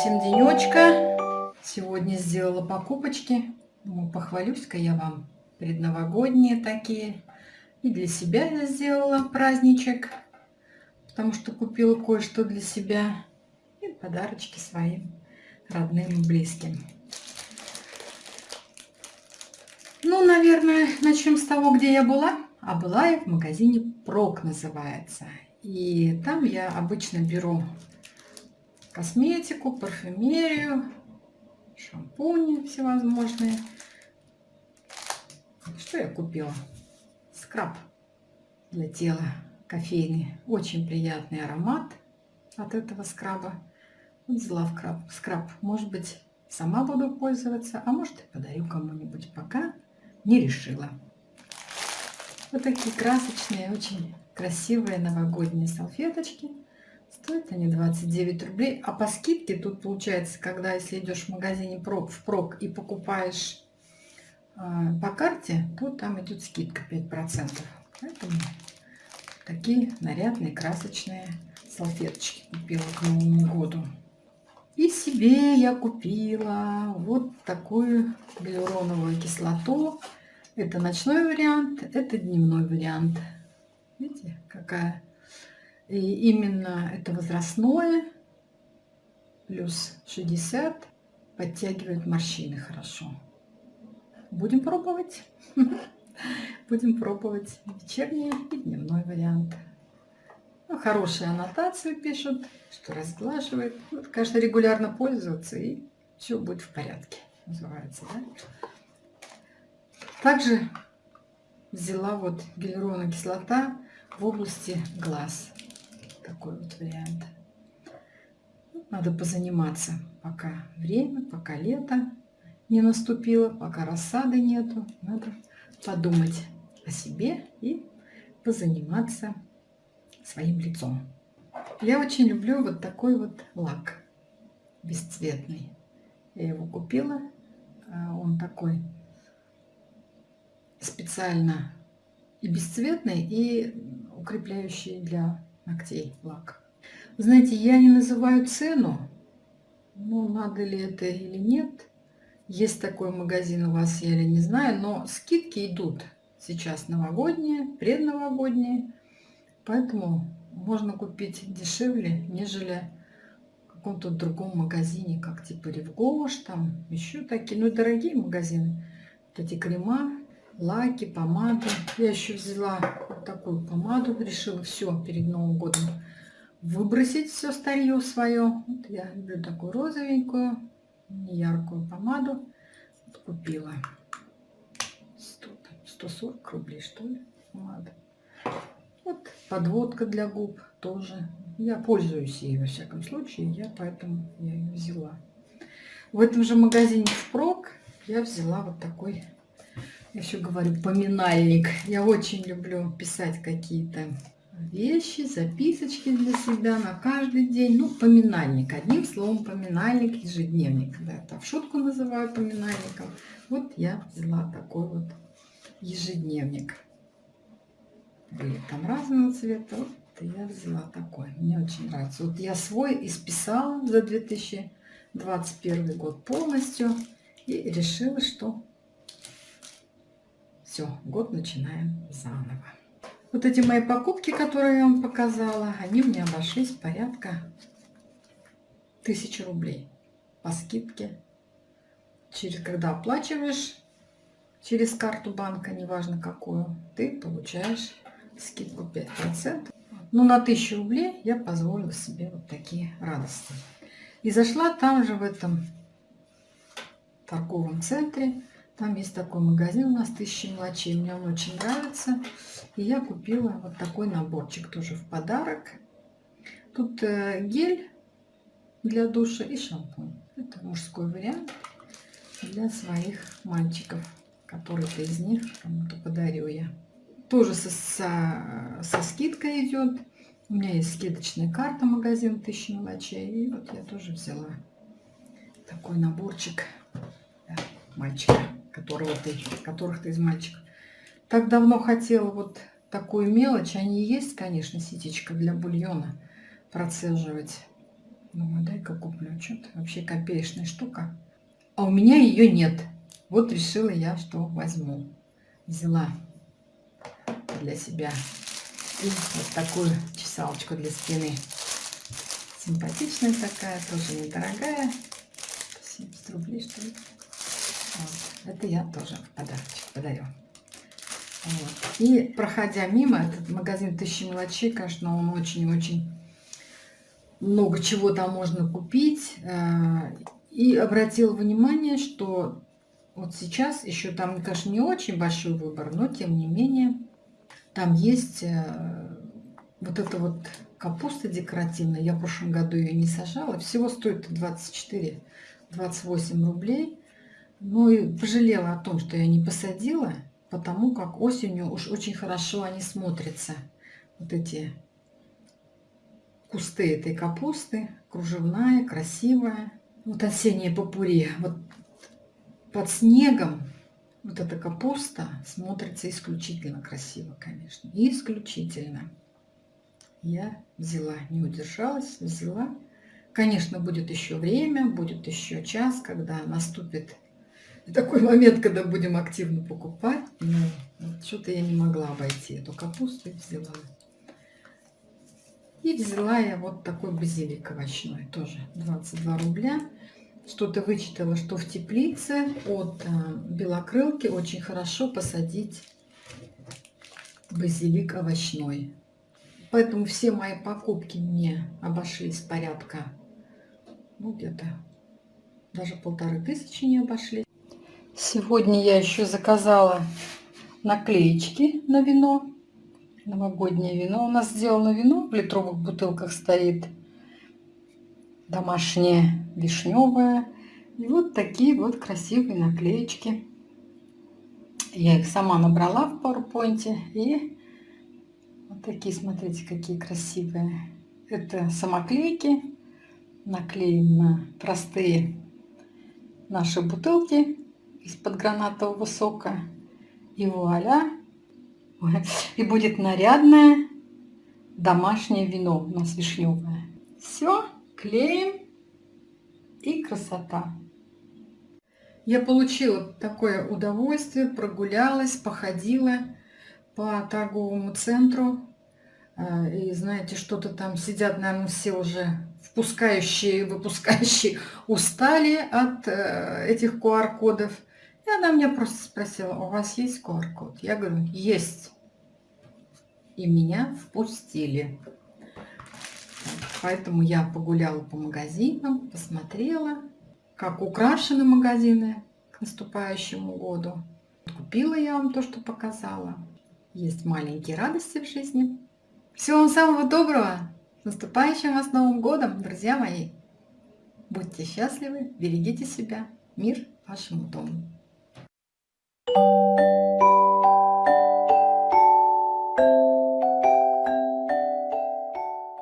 всем денечка. Сегодня сделала покупочки. Думаю, похвалюсь-ка я вам. Предновогодние такие. И для себя я сделала праздничек. Потому что купила кое-что для себя. И подарочки своим родным и близким. Ну, наверное, начнем с того, где я была. А была я в магазине Прок называется. И там я обычно беру косметику, парфюмерию, шампуни всевозможные. Что я купила? Скраб для тела кофейный. Очень приятный аромат от этого скраба. Взяла в скраб. скраб. Может быть, сама буду пользоваться, а может и подарю кому-нибудь. Пока не решила. Вот такие красочные, очень красивые новогодние салфеточки. Стоят они 29 рублей. А по скидке тут получается, когда если идешь в магазине в прок и покупаешь э, по карте, то там идет скидка 5%. Поэтому такие нарядные, красочные салфеточки купила к Новому году. И себе я купила вот такую гиалуроновую кислоту. Это ночной вариант, это дневной вариант. Видите, какая и именно это возрастное, плюс 60, подтягивает морщины хорошо. Будем пробовать. Будем пробовать вечерний и дневной вариант. Ну, хорошие аннотации пишут, что разглаживает. Вот, конечно, регулярно пользоваться, и все будет в порядке, называется. Да? Также взяла вот гиалуроновая кислота в области глаз такой вот вариант. Надо позаниматься, пока время, пока лето не наступило, пока рассады нету. Надо подумать о себе и позаниматься своим лицом. Я очень люблю вот такой вот лак бесцветный. Я его купила. А он такой специально и бесцветный, и укрепляющий для ногтей лак. Знаете, я не называю цену, ну, надо ли это или нет. Есть такой магазин у вас, я или не знаю, но скидки идут сейчас новогодние, предновогодние. Поэтому можно купить дешевле, нежели в каком-то другом магазине, как типа Ревгош, там еще такие, ну, дорогие магазины. Вот эти крема лаки, помады. Я еще взяла вот такую помаду, решила все перед Новым годом выбросить все старье свое. Вот я люблю такую розовенькую, яркую помаду. Вот купила 100, 140 рублей, что ли, помада. Вот подводка для губ тоже. Я пользуюсь ей во всяком случае, я поэтому я ее взяла. В этом же магазине впрок я взяла вот такой еще говорю, поминальник. Я очень люблю писать какие-то вещи, записочки для себя на каждый день. Ну, поминальник. Одним словом, поминальник, ежедневник. Да, это в шутку называю поминальником. Вот я взяла такой вот ежедневник. Были там разного цвета. Вот я взяла такой. Мне очень нравится. Вот я свой исписала за 2021 год полностью. И решила, что все, год начинаем заново. Вот эти мои покупки, которые я вам показала, они мне обошлись порядка тысячи рублей по скидке. Через, когда оплачиваешь через карту банка, неважно какую, ты получаешь скидку 5%. Ну, на 1000 рублей я позволила себе вот такие радости. И зашла там же в этом торговом центре там есть такой магазин у нас «Тысячи мелочей». Мне он очень нравится. И я купила вот такой наборчик тоже в подарок. Тут э, гель для душа и шампунь. Это мужской вариант для своих мальчиков. Который-то из них кому-то подарю я. Тоже со, со, со скидкой идет. У меня есть скидочная карта магазин «Тысячи мелочей». И вот я тоже взяла такой наборчик для мальчика которого ты, которых ты из мальчиков. Так давно хотела вот такую мелочь. Они есть, конечно, ситечка для бульона процеживать. Думаю, дай-ка куплю. Что-то вообще копеечная штука. А у меня ее нет. Вот решила я, что возьму. Взяла для себя. И вот такую чесалочку для спины. Симпатичная такая, тоже недорогая. 70 рублей, что ли. Вот. Это я тоже подарочек подарю. Вот. И проходя мимо, этот магазин Тысячи мелочей, конечно, он очень-очень много чего там можно купить. Э, и обратила внимание, что вот сейчас еще там, конечно, не очень большой выбор, но тем не менее там есть э, вот эта вот капуста декоративная. Я в прошлом году ее не сажала. Всего стоит 24-28 рублей. Ну и пожалела о том, что я не посадила, потому как осенью уж очень хорошо они смотрятся. Вот эти кусты этой капусты, кружевная, красивая. Вот осенняя попури. Вот под снегом вот эта капуста смотрится исключительно красиво, конечно. Исключительно. Я взяла, не удержалась, взяла. Конечно, будет еще время, будет еще час, когда наступит такой момент, когда будем активно покупать. Но вот что-то я не могла обойти эту капусту и взяла. И взяла я вот такой базилик овощной, тоже 22 рубля. Что-то вычитала, что в теплице от а, белокрылки очень хорошо посадить базилик овощной. Поэтому все мои покупки мне обошлись порядка, ну где-то даже полторы тысячи не обошли. Сегодня я еще заказала наклеечки на вино. Новогоднее вино. У нас сделано вино, в литровых бутылках стоит. Домашнее, вишневое. И вот такие вот красивые наклеечки. Я их сама набрала в PowerPoint. И вот такие, смотрите, какие красивые. Это самоклейки. Наклеим на простые наши бутылки из-под гранатового сока. И вуаля! И будет нарядное домашнее вино у нас вишневое. Все, клеим и красота. Я получила такое удовольствие, прогулялась, походила по торговому центру. А, и знаете, что-то там сидят, наверное, все уже впускающие, выпускающие устали от э, этих QR-кодов. И она меня просто спросила, у вас есть QR-код? Я говорю, есть. И меня впустили. Поэтому я погуляла по магазинам, посмотрела, как украшены магазины к наступающему году. Купила я вам то, что показала. Есть маленькие радости в жизни. Всего вам самого доброго! С наступающим вас Новым Годом, друзья мои! Будьте счастливы, берегите себя. Мир вашему дому! Thank you.